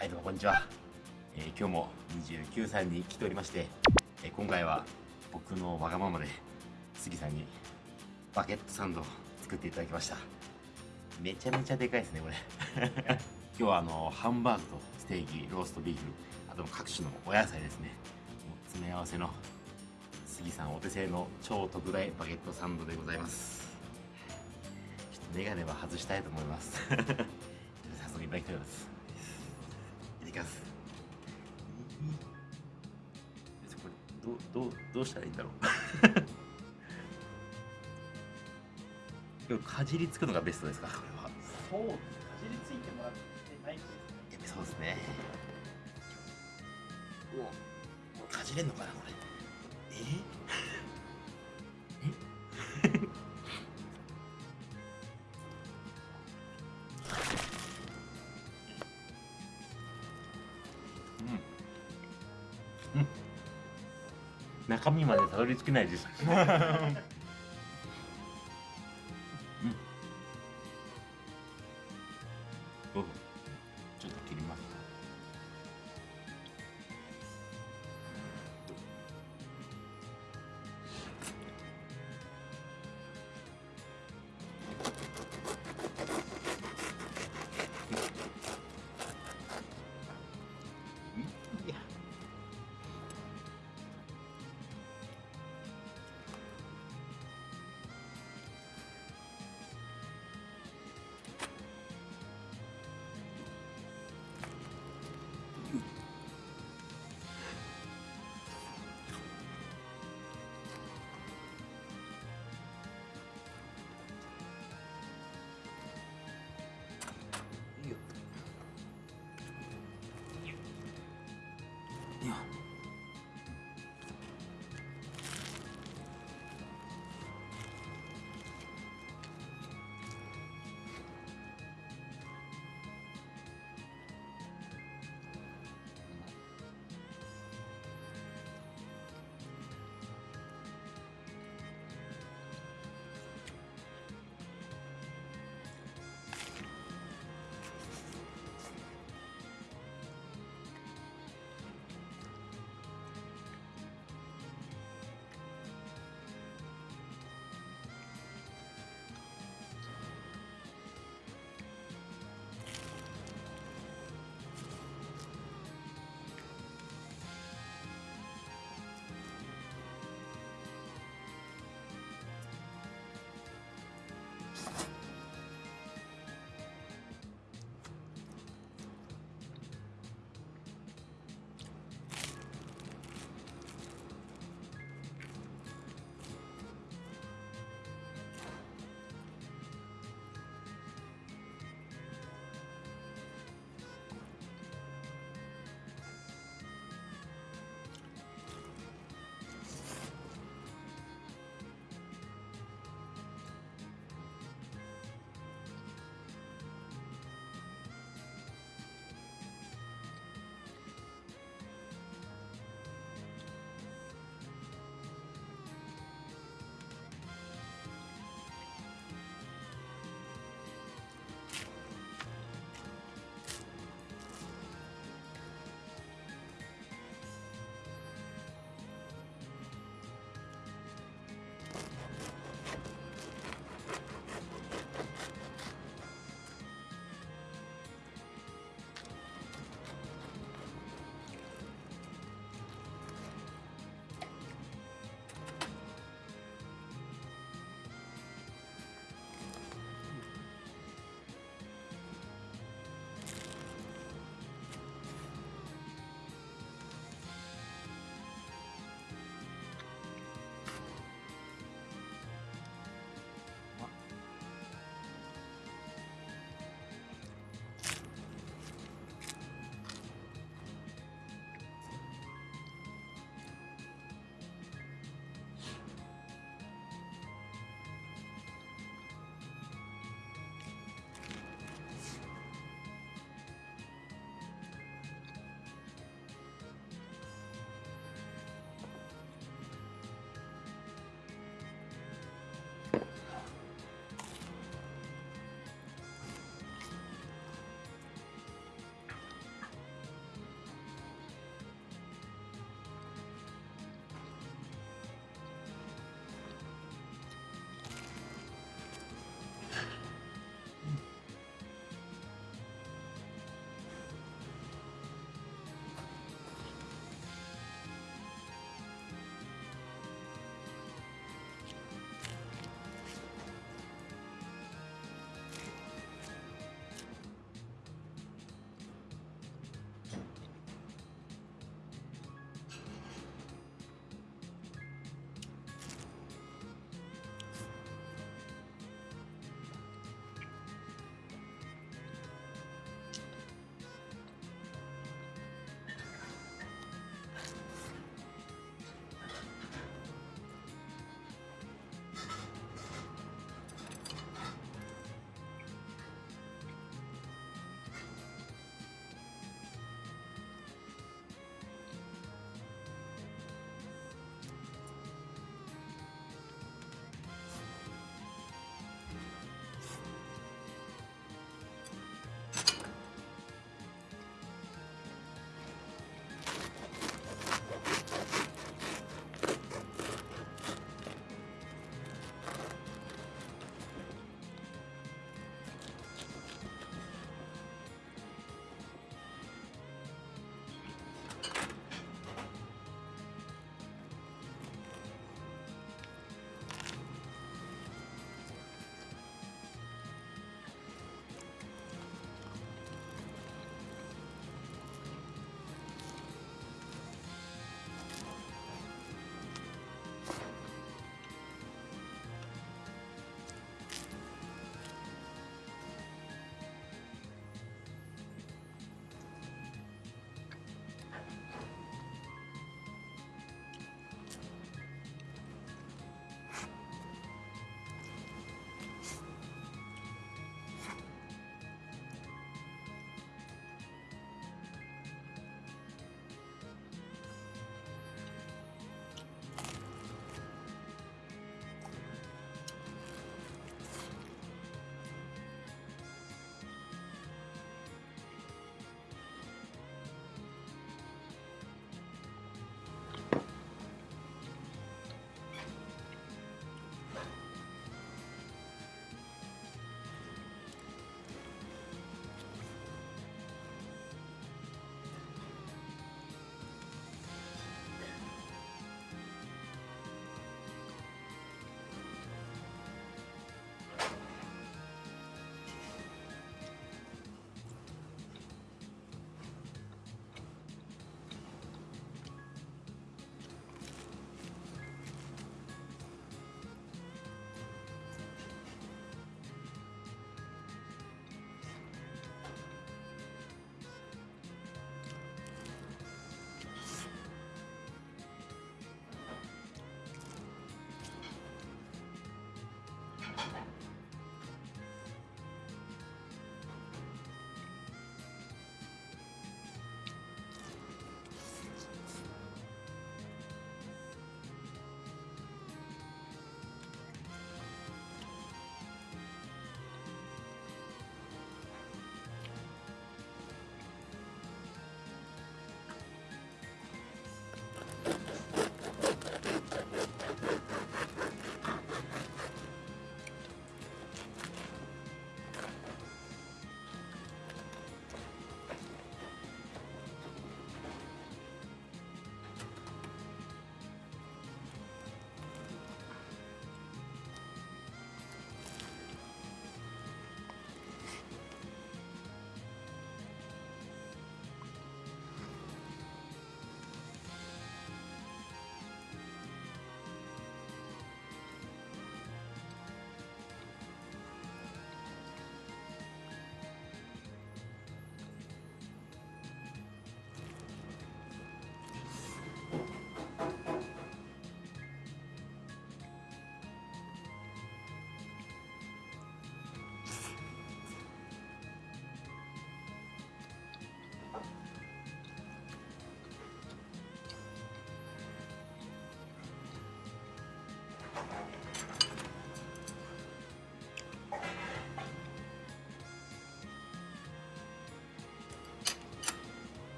はいどうもこんにちは、えー、今日も29さんに来ておりまして、えー、今回は僕のわがままで杉さんにバケットサンドを作っていただきました。めちゃめちゃでかいですねこれ。今日はあのハンバーグとステーキローストビーフあと各種のお野菜ですね。詰め合わせの杉さんお手製の超特大バゲットサンドでございます。ちょっとメガネは外したいと思います。早速いただきたいと思います。いただきますこれどうどうどうしたらいいんだろう？かじりつくのがベストですか？これは。そうですかじりついてもらってないですそうですね。おかじれんのかなこれ。え？にまでたどり着けないです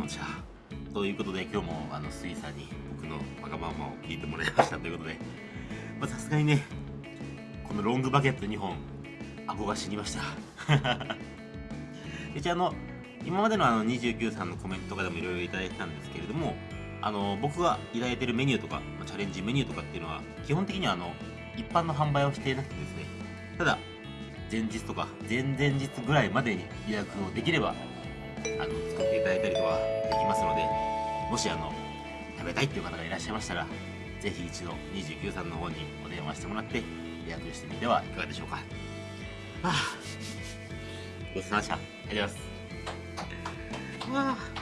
様でしたということで今日もあのスイさんに僕のわがままを聞いてもらいました。ということで。さすがにねこのロングバケット2本顎が死にました。一応あの今までのあの29さんのコメントとかでもいろいろいただいてたんですけれどもあの僕がいただいてるメニューとかチャレンジメニューとかっていうのは基本的にはあの一般の販売をしていなくてですねただ前日とか前々日ぐらいまでに予約をできればたりとかできますのでもしあの食べたいっていう方がいらっしゃいましたらぜひ一度29さんの方にお電話してもらって予約してみてはいかがでしょうか。はあごちそうさまでした。ありがとうございます。わあ。